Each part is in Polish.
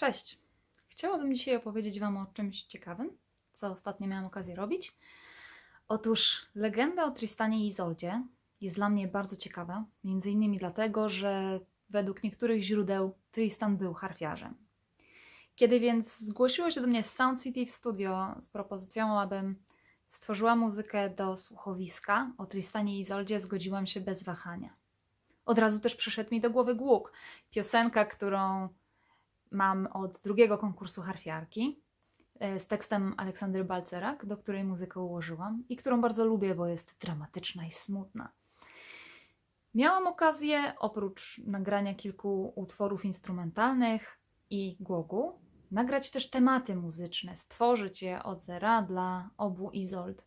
Cześć! Chciałabym dzisiaj opowiedzieć Wam o czymś ciekawym, co ostatnio miałam okazję robić. Otóż legenda o Tristanie i Izoldzie jest dla mnie bardzo ciekawa, między innymi dlatego, że według niektórych źródeł Tristan był harfiarzem. Kiedy więc zgłosiło się do mnie Sound City w studio z propozycją, abym stworzyła muzykę do słuchowiska o Tristanie i Izoldzie, zgodziłam się bez wahania. Od razu też przyszedł mi do głowy Głuk, piosenka, którą mam od drugiego konkursu harfiarki e, z tekstem Aleksandry Balcerak, do której muzykę ułożyłam i którą bardzo lubię, bo jest dramatyczna i smutna. Miałam okazję, oprócz nagrania kilku utworów instrumentalnych i głogu, nagrać też tematy muzyczne, stworzyć je od zera dla obu Izold.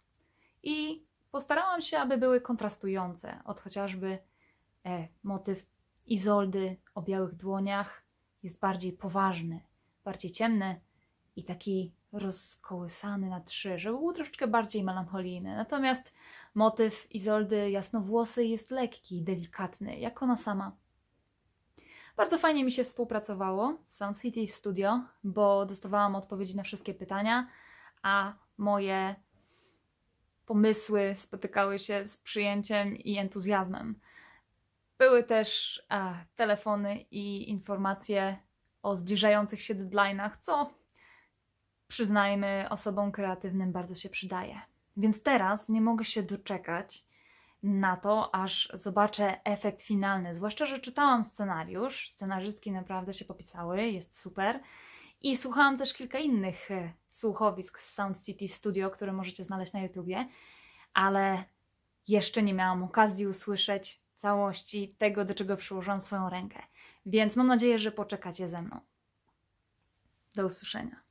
I postarałam się, aby były kontrastujące, od chociażby e, motyw Izoldy o białych dłoniach jest bardziej poważny, bardziej ciemny i taki rozkołysany na trzy, żeby był troszeczkę bardziej melancholijny. Natomiast motyw Izoldy jasnowłosej jest lekki, delikatny, jak ona sama. Bardzo fajnie mi się współpracowało z Sound City Studio, bo dostawałam odpowiedzi na wszystkie pytania, a moje pomysły spotykały się z przyjęciem i entuzjazmem. Były też a, telefony i informacje o zbliżających się deadline'ach, co przyznajmy osobom kreatywnym bardzo się przydaje. Więc teraz nie mogę się doczekać na to, aż zobaczę efekt finalny. Zwłaszcza, że czytałam scenariusz, scenarzystki naprawdę się popisały, jest super. I słuchałam też kilka innych e, słuchowisk z Sound City Studio, które możecie znaleźć na YouTubie, ale jeszcze nie miałam okazji usłyszeć całości tego, do czego przyłożyłam swoją rękę. Więc mam nadzieję, że poczekacie ze mną. Do usłyszenia.